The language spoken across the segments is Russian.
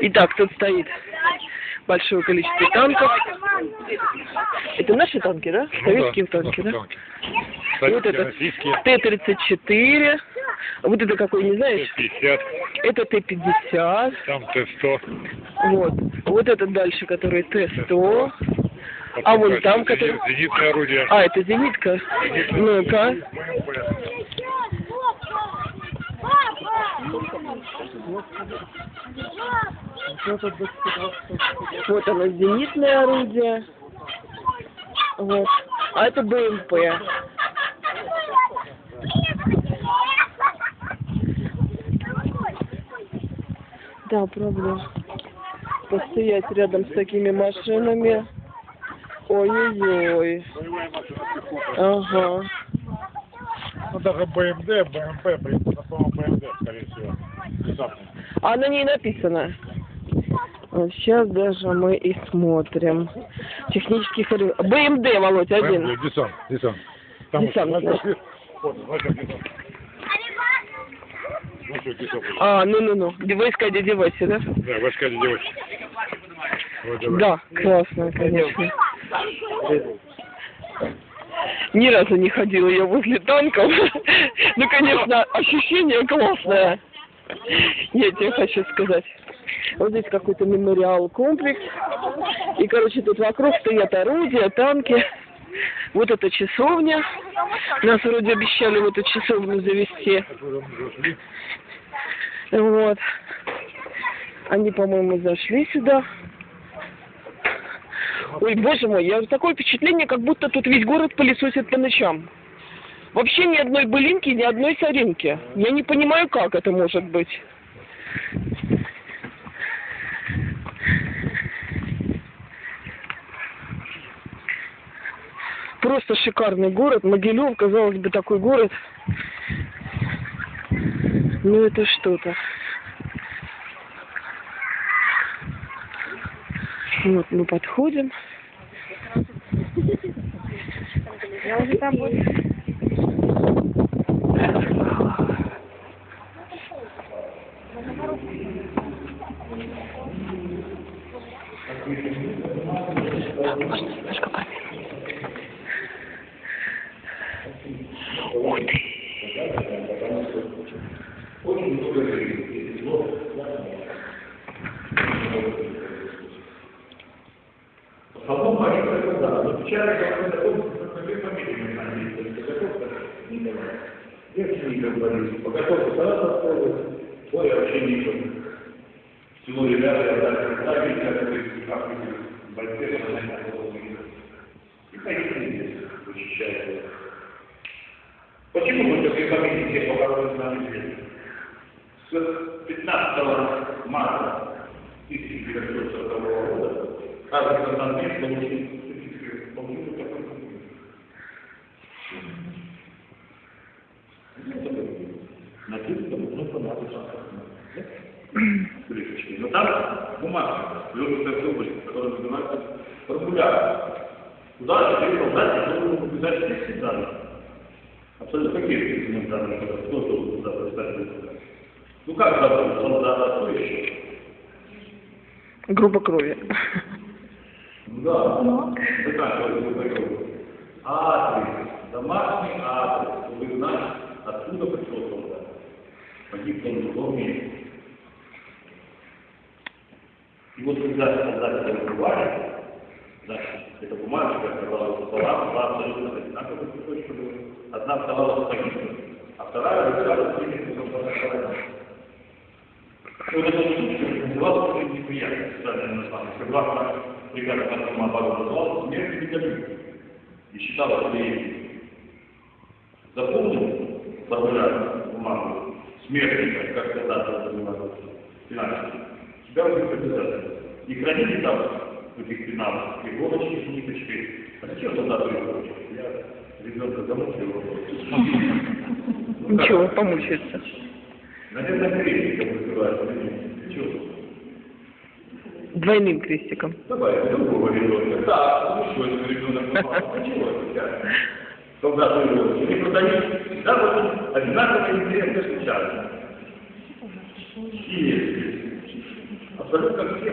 Итак, тут стоит большое количество танков. Это наши танки, да? Советские Ну да, танки, да? танки. Вот Советские, это российские, Т-34. Вот это какой, не знаешь? Т-50, Это Т-50. там Т-100. Вот. Вот этот дальше, который Т-100. А вон там, который... Зенитное орудие. А, это зенитка. Ну-ка. Вот оно, зенитное орудие. Вот. А это БМП. Да, правда. Постоять рядом с такими машинами. Ой-ой-ой. Ага. Ну, даже БМД, БМП, блин, это, по-моему, БМД, скорее всего. А на ней написано. Вот сейчас даже мы и смотрим. Технический хорю... БМД, Володь, один. БМД, десант, десант. Там Десант, вот, значит. вот, десант. Ну, что, десант. А, ну-ну-ну. Войска дяди Васи, да? Да, войска девочки. Вот, давай. Да, классно, конечно. Ни разу не ходила я возле танков. Ну, конечно, ощущение классное. Я тебе хочу сказать. Вот здесь какой-то мемориал комплекс. И, короче, тут вокруг стоят орудия, танки. Вот эта часовня. Нас вроде обещали в эту часовню завести. Вот. Они, по-моему, зашли сюда. Ой, боже мой, я такое впечатление, как будто тут весь город пылесосит по ночам. Вообще ни одной былинки, ни одной соринки. Я не понимаю, как это может быть. Просто шикарный город. Могилев, казалось бы, такой город. Ну это что-то. Вот мы подходим. Я уже там буду. Можно немножко они да, но печально, что такой, как две фамилии на английском. Девочка Николай Борисович, по которому сразу отправили, ой, вообще никто. Село ребята, я так, и как вы, как вы, большие, и ходите здесь, вычищайте. Почему мы такие фамилии все похоронены на английском? С 15 марта 1940 года каждый константин получил получил такой документ. Написано, ну, понятно, там бумага, легкая трубочка, которая называется формуляр. Туда теперь солдат должен написать все данные. Абсолютно какие документы, кто туда представит? Ну как зовут солдата, кто еще? Группа крови. Да. Заканчивается такой. Адрес. Домашний адрес. Чтобы вы знали, откуда пришел солдат. Погиб он в другом месте. И вот когда солдат это открывали, значит, эта бумажка оказалась стола, была абсолютно одинаковых кусочков. Одна оставалась погибшей, а вторая солдатом. Вот эта штучка называлась очень неприятно, специальное название. Согласно приказу Конституции обороны, называлась смерть медалью. И считалось ли заполнил формуляр бумагу смертника, как когда-то это называлось, финансово, тебя будет обязательно. И храните там в этих пеналах иголочки с ниточкой. А зачем солдату иголочки? Я ребенка замучил его. Ничего, помучается. Наверное, крестиком называется. Чего? Двойным крестиком. Давай, другого ребенка. Да, ну еще один ребенок попал. А чего сейчас? Солдаты его не продают. Да, вот одинаково интересно встречаются. Все. Абсолютно все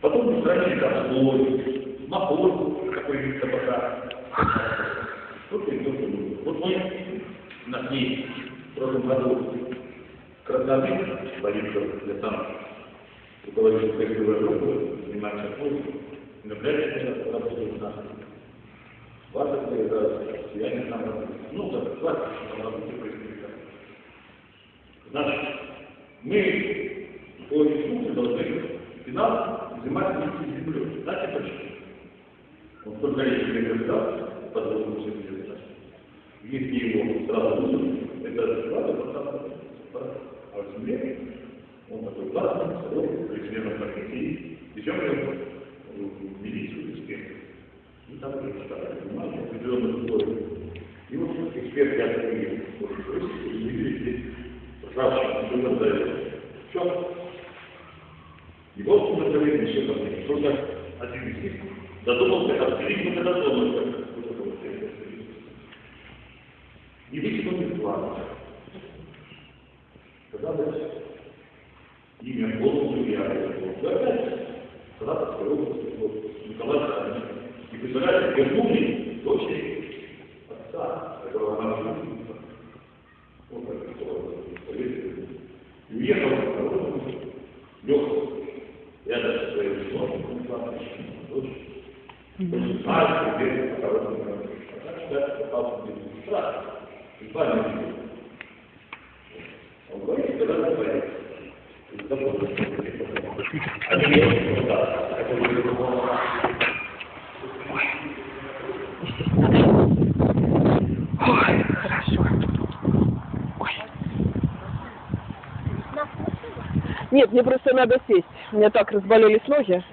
потом устранили там слой, напор какой-нибудь табака. Тут и. Вот мы есть в прошлом году красавец, Борисов, я сам руководитель тестовой группы, занимаюсь отпуском. Наблюдатель работает нас. Ваша это сияние там работает. Ну, да, хватит, там работает происходит. Значит, мы по инструкции должны финал взимать вместе с землей. Знаете почему? Вот только если рекомендация под воздухом если его сразу высунуть, это сразу поставить. А в земле он такой классный, сырой, примерно как и Причем в милицию эксперт. И там уже поставили внимание, определенных условий. И вот эксперт я такой, вот, видите, ржавчина, что там дает. Все. И вот мы говорим еще там, что-то один из них задумался, отделить мы когда задумался. И высунул план. Когда дальше? Имя Господу я опять когда-то Николай Иванович. И представляете, вернули дочери отца, которого она любит. Вот так, И уехал в дорогу, лег рядом со своим сыном, дочь. Очень знает, по дороге. А так что я попался в страх. Два не Он говорит, когда он говорит. Ой, хорошо. Ой. Нет, мне просто надо сесть. У меня так разболелись ноги.